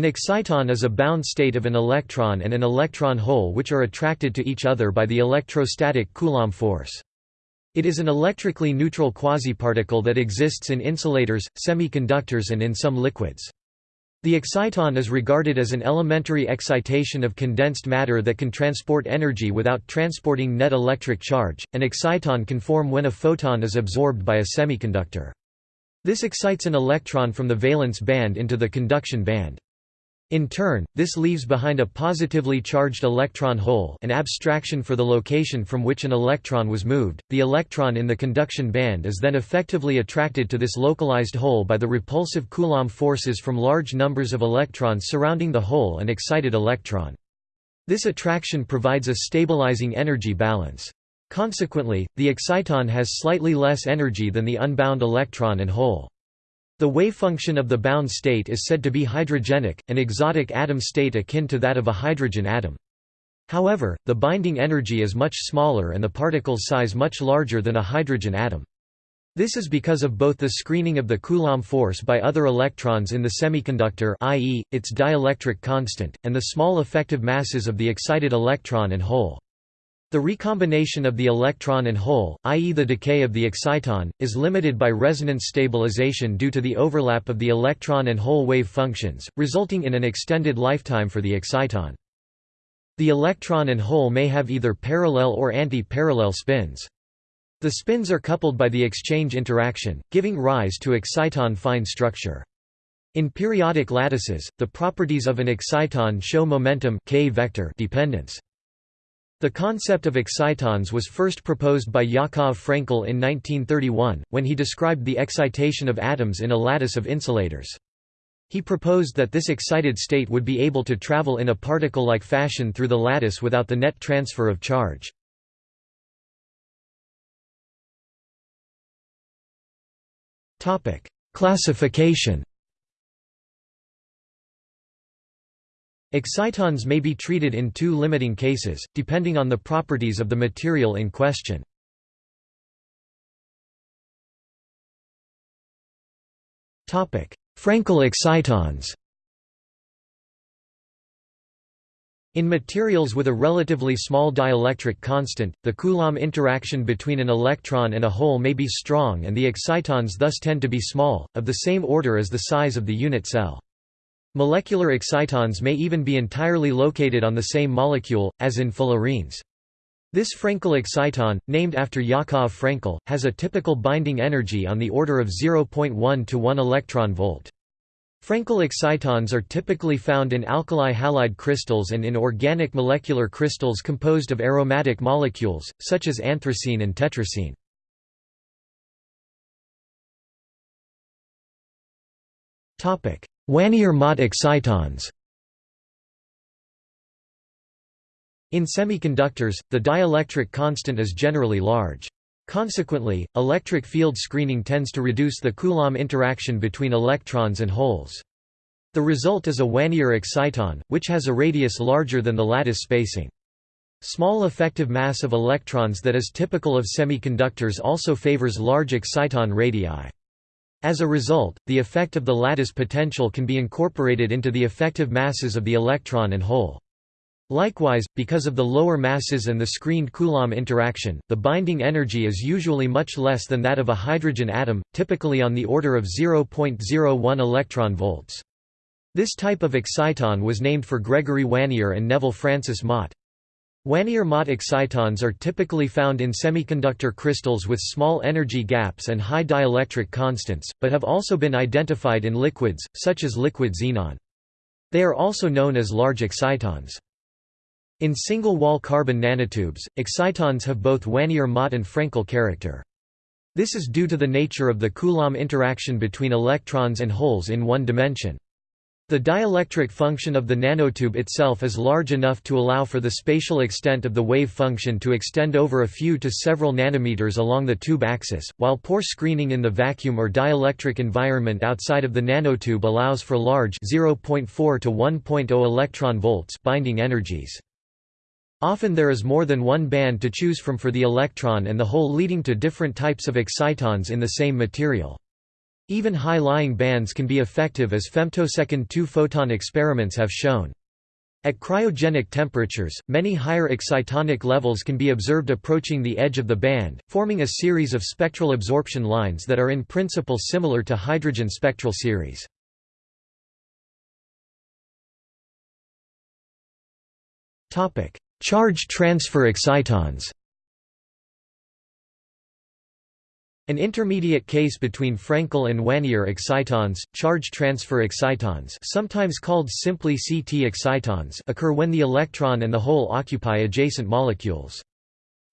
An exciton is a bound state of an electron and an electron hole which are attracted to each other by the electrostatic Coulomb force. It is an electrically neutral quasiparticle that exists in insulators, semiconductors and in some liquids. The exciton is regarded as an elementary excitation of condensed matter that can transport energy without transporting net electric charge. An exciton can form when a photon is absorbed by a semiconductor. This excites an electron from the valence band into the conduction band. In turn, this leaves behind a positively charged electron hole an abstraction for the location from which an electron was moved. The electron in the conduction band is then effectively attracted to this localized hole by the repulsive Coulomb forces from large numbers of electrons surrounding the hole and excited electron. This attraction provides a stabilizing energy balance. Consequently, the exciton has slightly less energy than the unbound electron and hole. The wavefunction of the bound state is said to be hydrogenic, an exotic atom state akin to that of a hydrogen atom. However, the binding energy is much smaller and the particle's size much larger than a hydrogen atom. This is because of both the screening of the Coulomb force by other electrons in the semiconductor i.e., its dielectric constant, and the small effective masses of the excited electron and hole. The recombination of the electron and hole, i.e. the decay of the exciton, is limited by resonance stabilization due to the overlap of the electron and hole wave functions, resulting in an extended lifetime for the exciton. The electron and hole may have either parallel or anti-parallel spins. The spins are coupled by the exchange interaction, giving rise to exciton fine structure. In periodic lattices, the properties of an exciton show momentum k vector dependence. The concept of excitons was first proposed by Yakov Frenkel in 1931, when he described the excitation of atoms in a lattice of insulators. He proposed that this excited state would be able to travel in a particle-like fashion through the lattice without the net transfer of charge. Classification Excitons may be treated in two limiting cases, depending on the properties of the material in question. Frenkel excitons In materials with a relatively small dielectric constant, the Coulomb interaction between an electron and a hole may be strong and the excitons thus tend to be small, of the same order as the size of the unit cell. Molecular excitons may even be entirely located on the same molecule, as in fullerenes. This Frenkel exciton, named after Yakov Frenkel, has a typical binding energy on the order of 0.1 to 1 electron volt. Frenkel excitons are typically found in alkali halide crystals and in organic molecular crystals composed of aromatic molecules, such as anthracene and tetracene. Wannier-Mott excitons In semiconductors, the dielectric constant is generally large. Consequently, electric field screening tends to reduce the Coulomb interaction between electrons and holes. The result is a Wannier exciton, which has a radius larger than the lattice spacing. Small effective mass of electrons that is typical of semiconductors also favors large exciton radii. As a result, the effect of the lattice potential can be incorporated into the effective masses of the electron and hole. Likewise, because of the lower masses and the screened Coulomb interaction, the binding energy is usually much less than that of a hydrogen atom, typically on the order of 0.01 electron volts. This type of exciton was named for Gregory Wannier and Neville Francis Mott. Wannier-Mott excitons are typically found in semiconductor crystals with small energy gaps and high dielectric constants, but have also been identified in liquids, such as liquid xenon. They are also known as large excitons. In single-wall carbon nanotubes, excitons have both Wannier-Mott and Frenkel character. This is due to the nature of the Coulomb interaction between electrons and holes in one dimension. The dielectric function of the nanotube itself is large enough to allow for the spatial extent of the wave function to extend over a few to several nanometers along the tube axis, while poor screening in the vacuum or dielectric environment outside of the nanotube allows for large 0.4 to 1.0 electron volts binding energies. Often there is more than one band to choose from for the electron and the hole leading to different types of excitons in the same material. Even high-lying bands can be effective as femtosecond two-photon experiments have shown. At cryogenic temperatures, many higher excitonic levels can be observed approaching the edge of the band, forming a series of spectral absorption lines that are in principle similar to hydrogen spectral series. Charge transfer excitons An intermediate case between Frenkel and Wannier excitons, charge transfer excitons sometimes called simply CT excitons occur when the electron and the hole occupy adjacent molecules.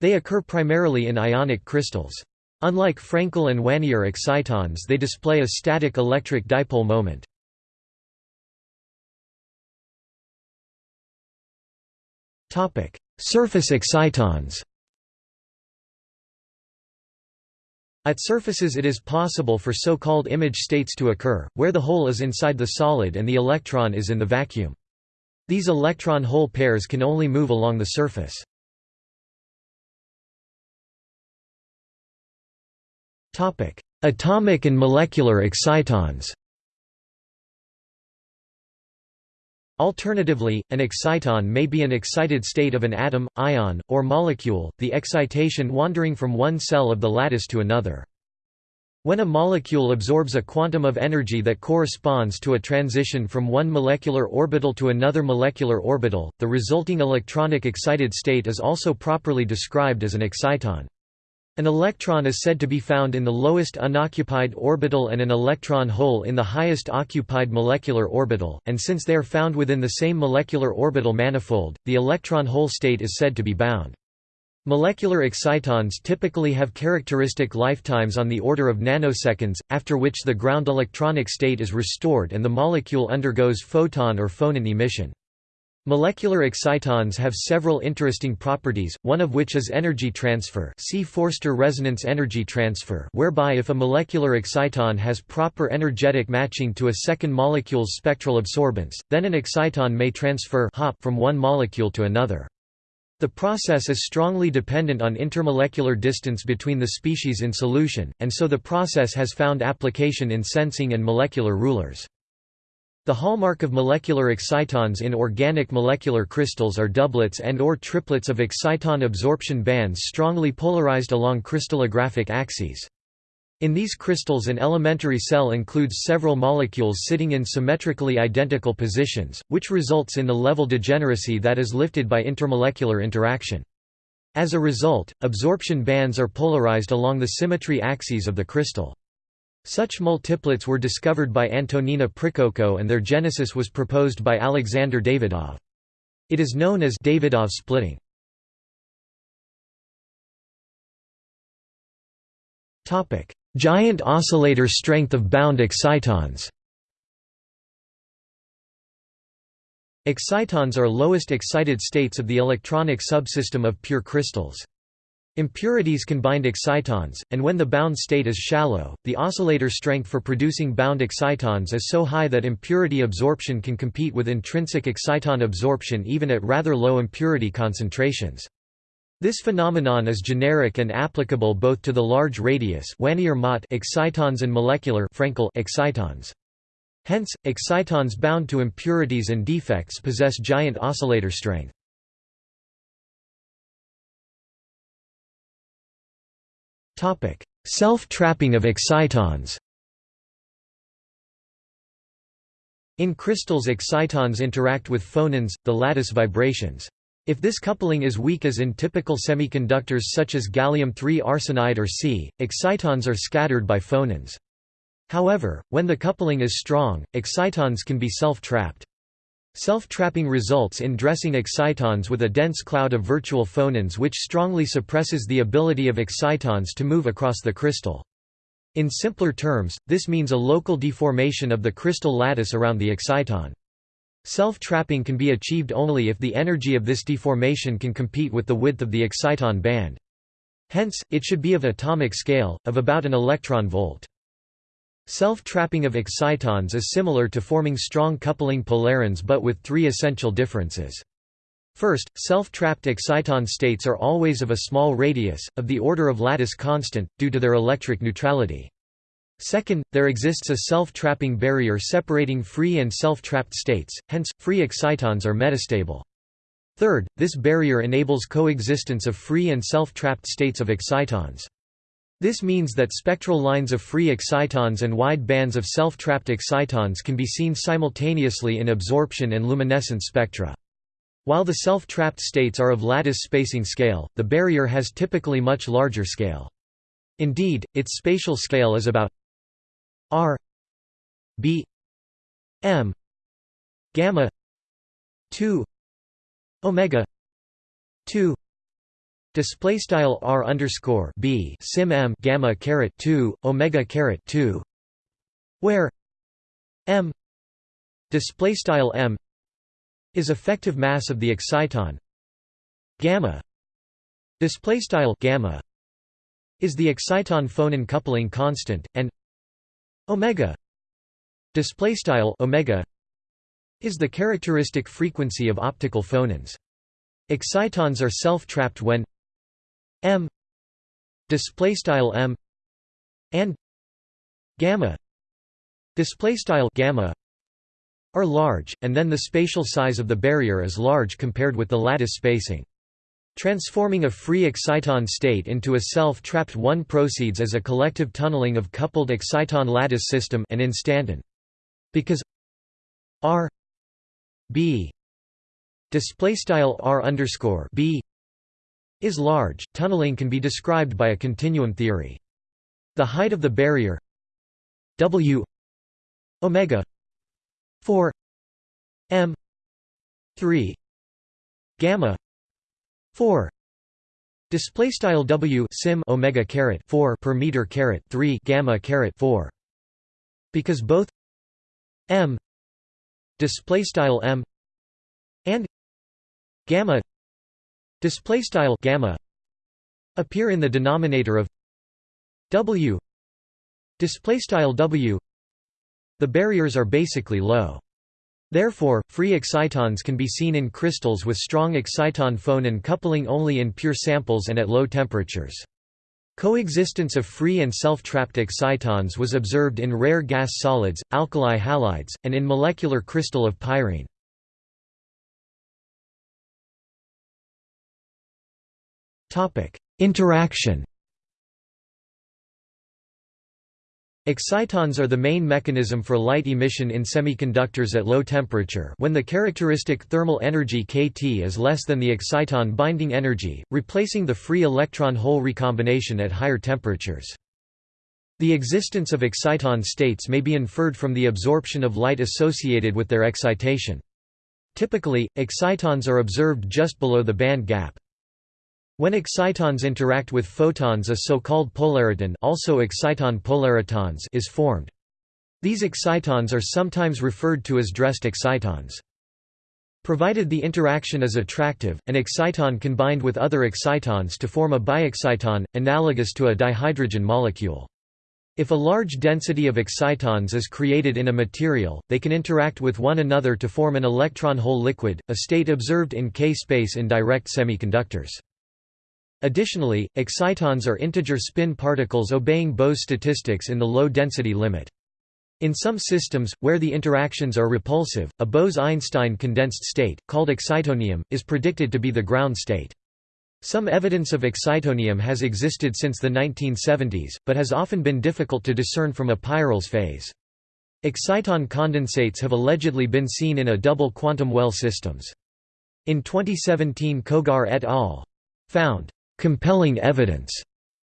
They occur primarily in ionic crystals. Unlike Frenkel and Wannier excitons they display a static electric dipole moment. Surface excitons At surfaces it is possible for so-called image states to occur, where the hole is inside the solid and the electron is in the vacuum. These electron-hole pairs can only move along the surface. Atomic and molecular excitons Alternatively, an exciton may be an excited state of an atom, ion, or molecule, the excitation wandering from one cell of the lattice to another. When a molecule absorbs a quantum of energy that corresponds to a transition from one molecular orbital to another molecular orbital, the resulting electronic excited state is also properly described as an exciton. An electron is said to be found in the lowest unoccupied orbital and an electron hole in the highest occupied molecular orbital, and since they are found within the same molecular orbital manifold, the electron hole state is said to be bound. Molecular excitons typically have characteristic lifetimes on the order of nanoseconds, after which the ground electronic state is restored and the molecule undergoes photon or phonon emission. Molecular excitons have several interesting properties, one of which is energy transfer see Forster resonance energy transfer whereby if a molecular exciton has proper energetic matching to a second molecule's spectral absorbance, then an exciton may transfer hop from one molecule to another. The process is strongly dependent on intermolecular distance between the species in solution, and so the process has found application in sensing and molecular rulers. The hallmark of molecular excitons in organic molecular crystals are doublets and or triplets of exciton absorption bands strongly polarized along crystallographic axes. In these crystals an elementary cell includes several molecules sitting in symmetrically identical positions, which results in the level degeneracy that is lifted by intermolecular interaction. As a result, absorption bands are polarized along the symmetry axes of the crystal. Such multiplets were discovered by Antonina Prikhotko and their genesis was proposed by Alexander Davydov. It is known as Davydov splitting. Topic: Giant oscillator strength of bound excitons Excitons are lowest excited states of the electronic subsystem of pure crystals. Impurities can bind excitons, and when the bound state is shallow, the oscillator strength for producing bound excitons is so high that impurity absorption can compete with intrinsic exciton absorption even at rather low impurity concentrations. This phenomenon is generic and applicable both to the large radius excitons and molecular excitons. Hence, excitons bound to impurities and defects possess giant oscillator strength. Self-trapping of excitons In crystals excitons interact with phonons, the lattice vibrations. If this coupling is weak as in typical semiconductors such as gallium-3 arsenide or Si, excitons are scattered by phonons. However, when the coupling is strong, excitons can be self-trapped. Self-trapping results in dressing excitons with a dense cloud of virtual phonons which strongly suppresses the ability of excitons to move across the crystal. In simpler terms, this means a local deformation of the crystal lattice around the exciton. Self-trapping can be achieved only if the energy of this deformation can compete with the width of the exciton band. Hence, it should be of atomic scale, of about an electron volt. Self-trapping of excitons is similar to forming strong coupling polarons but with three essential differences. First, self-trapped exciton states are always of a small radius, of the order of lattice constant, due to their electric neutrality. Second, there exists a self-trapping barrier separating free and self-trapped states, hence, free excitons are metastable. Third, this barrier enables coexistence of free and self-trapped states of excitons. This means that spectral lines of free excitons and wide bands of self-trapped excitons can be seen simultaneously in absorption and luminescence spectra. While the self-trapped states are of lattice spacing scale, the barrier has typically much larger scale. Indeed, its spatial scale is about r b m gamma 2 omega 2 display style r underscore b sim m gamma caret 2 omega caret 2 where m display style m is effective mass of the exciton. Gamma display style gamma is the exciton phonon coupling constant and omega display style omega is the characteristic frequency of optical phonons. Excitons are self-trapped when m display style m and gamma display style gamma are large and then the spatial size of the barrier is large compared with the lattice spacing Transforming a free exciton state into a self-trapped one proceeds as a collective tunneling of coupled exciton lattice system and instanton. Because R B display style R underscore B is large, tunneling can be described by a continuum theory. The height of the barrier W omega 4 m 3 gamma 4 display style w sim omega caret 4 per meter caret 3 gamma caret 4 because both m display style m and gamma display style gamma appear in the denominator of w display style w the barriers are basically low Therefore, free excitons can be seen in crystals with strong exciton phonon coupling only in pure samples and at low temperatures. Coexistence of free and self-trapped excitons was observed in rare gas solids, alkali halides, and in molecular crystal of pyrene. Interaction Excitons are the main mechanism for light emission in semiconductors at low temperature when the characteristic thermal energy kT is less than the exciton binding energy, replacing the free electron-hole recombination at higher temperatures. The existence of exciton states may be inferred from the absorption of light associated with their excitation. Typically, excitons are observed just below the band gap. When excitons interact with photons a so-called polariton also exciton polaritons is formed. These excitons are sometimes referred to as dressed excitons. Provided the interaction is attractive, an exciton can bind with other excitons to form a biexciton, analogous to a dihydrogen molecule. If a large density of excitons is created in a material, they can interact with one another to form an electron-hole liquid, a state observed in K-space in direct semiconductors. Additionally, excitons are integer spin particles obeying Bose statistics in the low-density limit. In some systems, where the interactions are repulsive, a Bose–Einstein condensed state, called excitonium, is predicted to be the ground state. Some evidence of excitonium has existed since the 1970s, but has often been difficult to discern from a Peierls phase. Exciton condensates have allegedly been seen in a double quantum well systems. In 2017 Kogar et al. found compelling evidence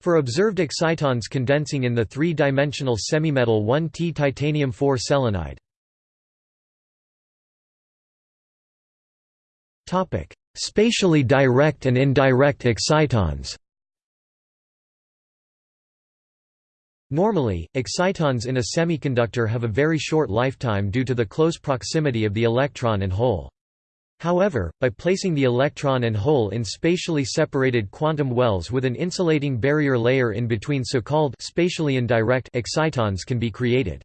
for observed excitons condensing in the three-dimensional semimetal 1T titanium 4 selenide. Topic: Spatially direct and indirect excitons. Normally, excitons in a semiconductor have a very short lifetime due to the close proximity of the electron and hole. However, by placing the electron and hole in spatially separated quantum wells with an insulating barrier layer in between so-called spatially indirect excitons can be created.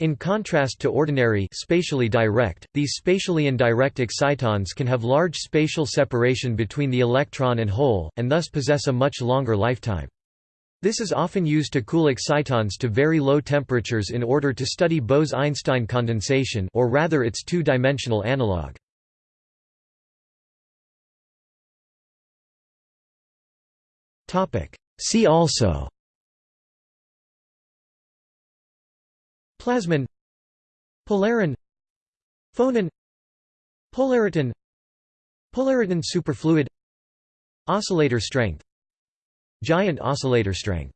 In contrast to ordinary spatially direct, these spatially indirect excitons can have large spatial separation between the electron and hole, and thus possess a much longer lifetime. This is often used to cool excitons to very low temperatures in order to study Bose–Einstein condensation or rather its two-dimensional analog. See also. Plasmon Polaron Phonon Polariton Polariton superfluid. Oscillator strength. Giant oscillator strength